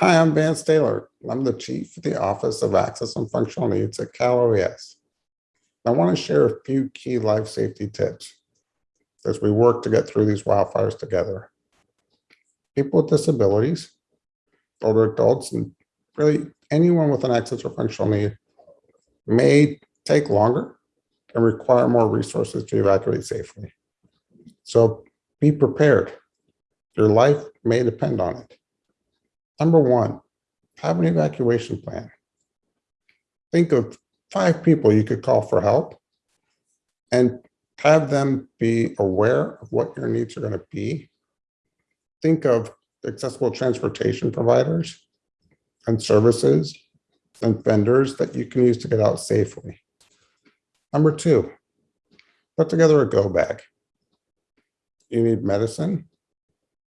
Hi, I'm Vance Taylor. I'm the Chief of the Office of Access and Functional Needs at Cal OES. I want to share a few key life safety tips as we work to get through these wildfires together. People with disabilities, older adults, and really anyone with an access or functional need may take longer and require more resources to evacuate safely. So be prepared. Your life may depend on it. Number one, have an evacuation plan. Think of five people you could call for help and have them be aware of what your needs are going to be. Think of accessible transportation providers and services and vendors that you can use to get out safely. Number two, put together a go bag. You need medicine,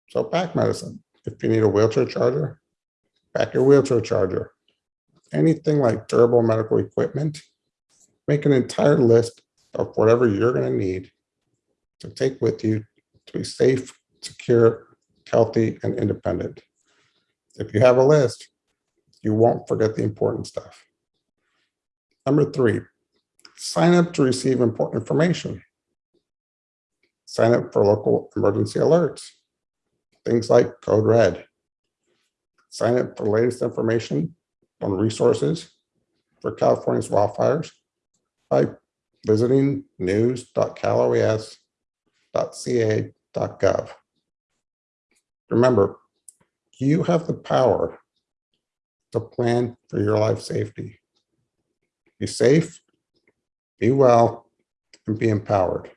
so pack medicine. If you need a wheelchair charger, pack your wheelchair charger. Anything like durable medical equipment, make an entire list of whatever you're going to need to take with you to be safe, secure, healthy, and independent. If you have a list, you won't forget the important stuff. Number three, sign up to receive important information. Sign up for local emergency alerts, things like Code Red. Sign up for the latest information on resources for California's wildfires by visiting news.caloes.ca.gov. Remember, you have the power to plan for your life safety. Be safe, be well, and be empowered.